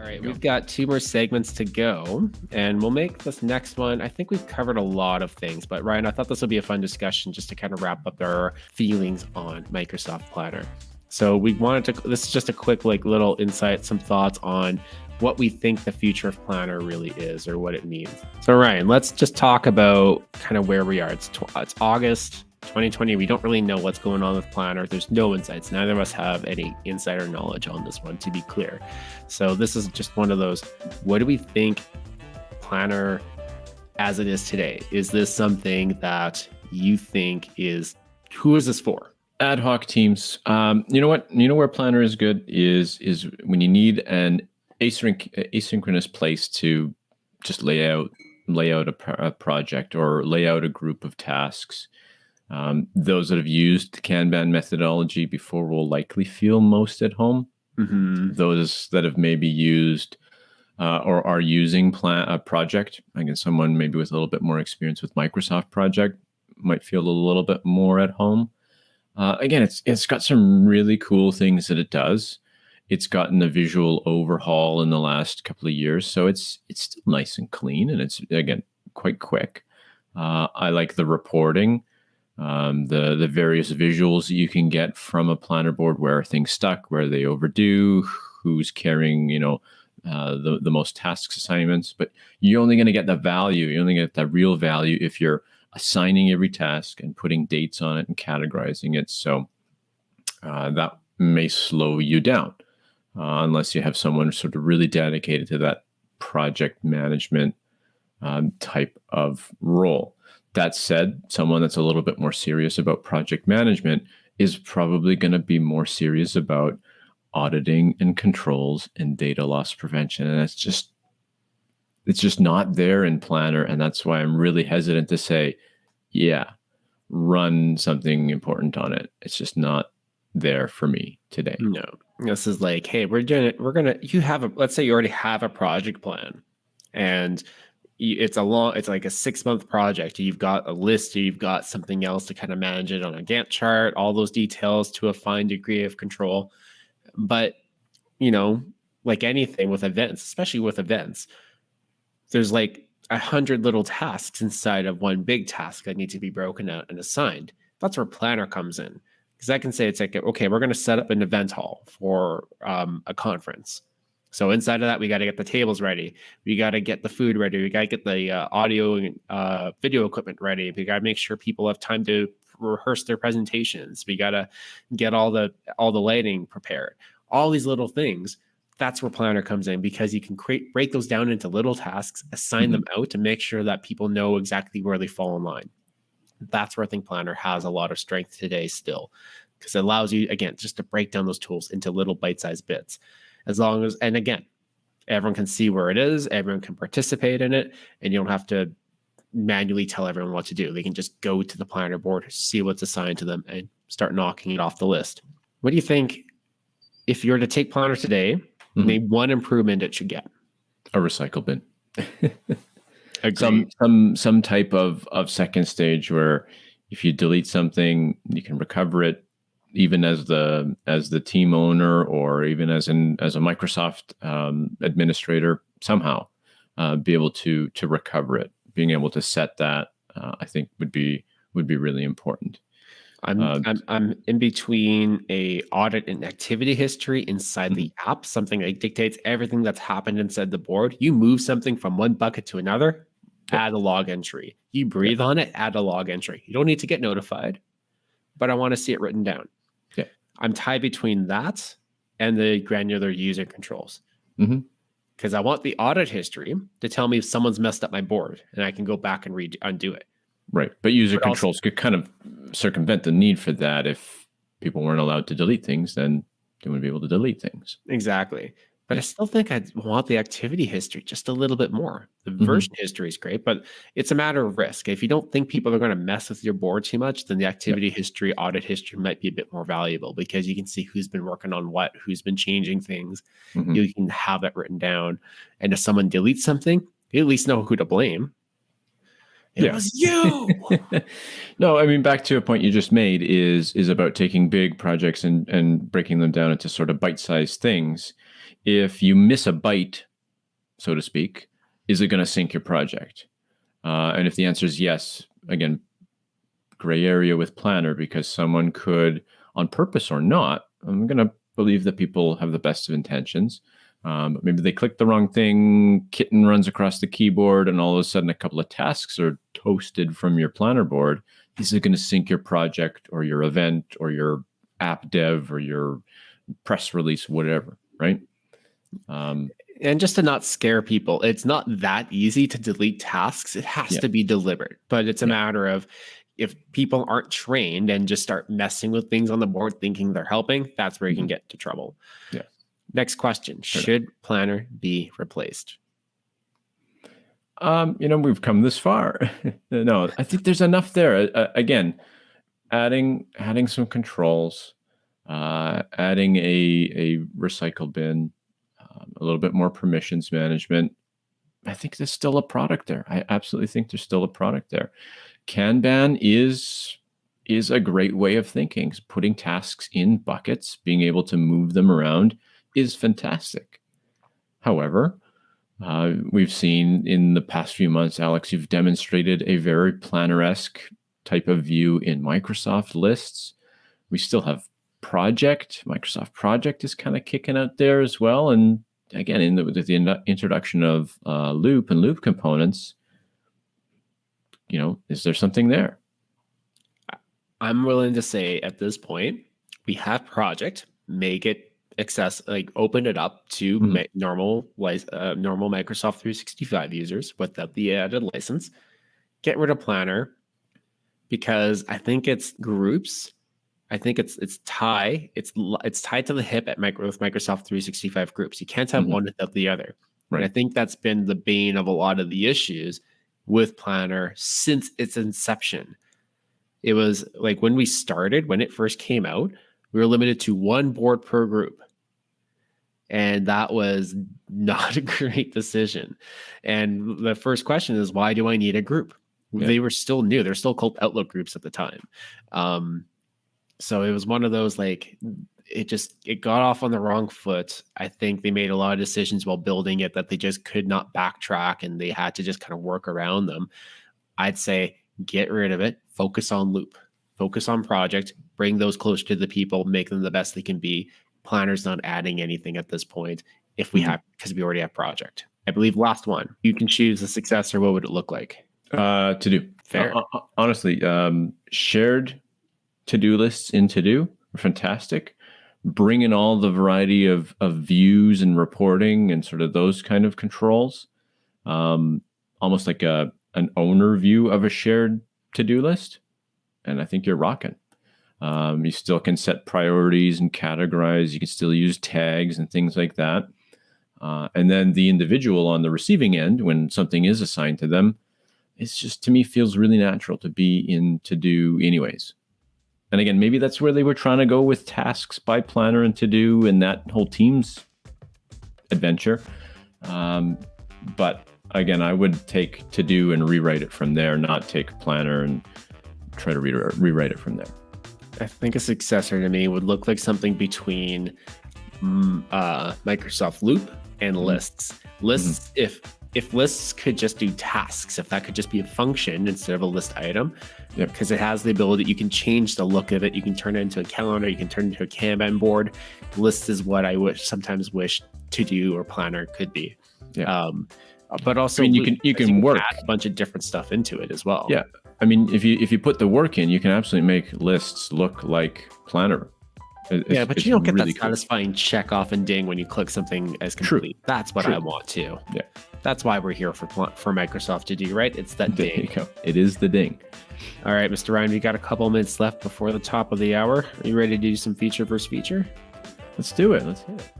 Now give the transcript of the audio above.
All right, we've got two more segments to go, and we'll make this next one. I think we've covered a lot of things, but Ryan, I thought this would be a fun discussion just to kind of wrap up our feelings on Microsoft Planner. So we wanted to. This is just a quick, like, little insight, some thoughts on what we think the future of Planner really is or what it means. So Ryan, let's just talk about kind of where we are. It's it's August. 2020, we don't really know what's going on with Planner. There's no insights. Neither of us have any insider knowledge on this one, to be clear. So this is just one of those. What do we think Planner as it is today? Is this something that you think is who is this for? Ad hoc teams. Um, you know what? You know where Planner is good is is when you need an async- asynchronous place to just lay out lay out a, a project or lay out a group of tasks um, those that have used the Kanban methodology before will likely feel most at home. Mm-hmm. Those that have maybe used uh, or are using plan a project, I guess someone maybe with a little bit more experience with Microsoft Project might feel a little bit more at home. Uh, again, it's it's got some really cool things that it does. It's gotten a visual overhaul in the last couple of years, so it's it's still nice and clean, and it's again quite quick. Uh, I like the reporting um, the the various visuals that you can get from a planner board where are things stuck, where they overdue, who's carrying you know uh, the the most tasks assignments. But you're only going to get the value. You're only get the real value if you're assigning every task and putting dates on it and categorizing it. So uh, that may slow you down uh, unless you have someone sort of really dedicated to that project management um, type of role. That said, someone that's a little bit more serious about project management is probably going to be more serious about auditing and controls and data loss prevention. And it's just it's just not there in Planner. And that's why I'm really hesitant to say, yeah, run something important on it. It's just not there for me today. No. This is like, hey, we're doing it. We're gonna you have a let's say you already have a project plan and it's a long it's like a six month project. You've got a list you've got something else to kind of manage it on a gantt chart all those details to a fine degree of control. But you know like anything with events especially with events there's like a hundred little tasks inside of one big task that need to be broken out and assigned. That's where planner comes in because i can say it's like okay we're going to set up an event hall for um, a conference so inside of that, we got to get the tables ready. We got to get the food ready. We got to get the uh, audio and uh, video equipment ready. We got to make sure people have time to rehearse their presentations. We got to get all the all the lighting prepared. All these little things. That's where Planner comes in because you can create break those down into little tasks, assign mm-hmm. them out to make sure that people know exactly where they fall in line. That's where I think Planner has a lot of strength today still because it allows you again just to break down those tools into little bite-sized bits as long as and again everyone can see where it is everyone can participate in it and you don't have to manually tell everyone what to do. They can just go to the planner board see what's assigned to them and start knocking it off the list. What do you think if you were to take planner today mm-hmm. name one improvement it should get? A recycle bin. Some some some type of of second stage where if you delete something you can recover it even as the as the team owner or even as an as a Microsoft um, administrator somehow uh, be able to to recover it being able to set that uh, I think would be would be really important I'm, uh, I'm I'm in between a audit and activity history inside the mm-hmm. app, something that dictates everything that's happened inside the board. You move something from one bucket to another, add a log entry. You breathe on it, add a log entry. You don't need to get notified, but I want to see it written down. I'm tied between that and the granular user controls. Because mm-hmm. I want the audit history to tell me if someone's messed up my board and I can go back and redo undo it. Right. But user but controls also, could kind of circumvent the need for that. If people weren't allowed to delete things, then they wouldn't be able to delete things. Exactly but I still think I'd want the activity history just a little bit more. The mm-hmm. version history is great, but it's a matter of risk. If you don't think people are going to mess with your board too much, then the activity yeah. history, audit history might be a bit more valuable because you can see who's been working on what, who's been changing things. Mm-hmm. You can have that written down. And if someone deletes something, you at least know who to blame. It yeah. was you. no, I mean back to a point you just made is is about taking big projects and and breaking them down into sort of bite-sized things if you miss a bite, so to speak, is it going to sink your project? Uh, and if the answer is yes, again, gray area with planner because someone could, on purpose or not, I'm going to believe that people have the best of intentions. Um, maybe they click the wrong thing, kitten runs across the keyboard, and all of a sudden a couple of tasks are toasted from your planner board. Is going to sink your project or your event or your app dev or your press release, whatever, right? Um, and just to not scare people, it's not that easy to delete tasks. It has yeah. to be deliberate, but it's a yeah. matter of if people aren't trained and just start messing with things on the board thinking they're helping, that's where you can mm-hmm. get to trouble. Yeah. Next question Should Planner be replaced? Um, you know, we've come this far. no, I think there's enough there. Uh, again, adding adding some controls, uh, adding a a recycle bin, um, a little bit more permissions management. I think there's still a product there. I absolutely think there's still a product there. Kanban is is a great way of thinking. Putting tasks in buckets, being able to move them around is fantastic. However, uh, we've seen in the past few months, Alex, you've demonstrated a very planner-esque type of view in Microsoft lists. We still have project. Microsoft project is kind of kicking out there as well. And again, in the, with the introduction of uh, loop and loop components, you know, is there something there? I'm willing to say at this point, we have project, make it access, like open it up to mm-hmm. normal, uh, normal Microsoft 365 users without the added license. Get rid of Planner because I think it's groups. I think it's it's tie. It's it's tied to the hip at micro, with Microsoft 365 groups. You can't have mm-hmm. one without the other. Right. And I think that's been the bane of a lot of the issues with Planner since its inception. It was like when we started, when it first came out, we were limited to one board per group. And that was not a great decision. And the first question is, why do I need a group? Yeah. They were still new. They're still called Outlook groups at the time. Um, so it was one of those like it just it got off on the wrong foot. I think they made a lot of decisions while building it that they just could not backtrack and they had to just kind of work around them. I'd say get rid of it, focus on loop, focus on project, bring those closer to the people, make them the best they can be. Planner's not adding anything at this point if we mm-hmm. have because we already have project. I believe last one. You can choose the successor. What would it look like? Uh, to do fair. Uh, honestly, um, shared to do lists in to do are fantastic bring in all the variety of, of views and reporting and sort of those kind of controls, um, almost like a an owner view of a shared to-do list. And I think you're rocking. Um, you still can set priorities and categorize. You can still use tags and things like that. Uh, and then the individual on the receiving end, when something is assigned to them, it's just to me feels really natural to be in to do anyways. And again, maybe that's where they were trying to go with tasks by planner and to do and that whole Teams adventure. Um, but again, I would take to do and rewrite it from there, not take planner and try to re- rewrite it from there. I think a successor to me would look like something between mm, uh, Microsoft Loop and mm-hmm. lists. Lists, mm-hmm. if if lists could just do tasks, if that could just be a function instead of a list item, because it has the ability, you can change the look of it. You can turn it into a calendar. You can turn it into a Kanban board. Lists is what I wish sometimes wish to do or planner could be. Yeah. Um, but also, I mean, you can you can you work add a bunch of different stuff into it as well. Yeah, I mean, if you if you put the work in, you can absolutely make lists look like planner. It's, yeah, but you don't get really that satisfying cool. check off and ding when you click something as complete. True. That's what True. I want to. Yeah. That's why we're here for for Microsoft to do, right? It's that ding. It is the ding. All right, Mr. Ryan, we got a couple minutes left before the top of the hour. Are you ready to do some feature versus feature? Let's do it. Let's hit it.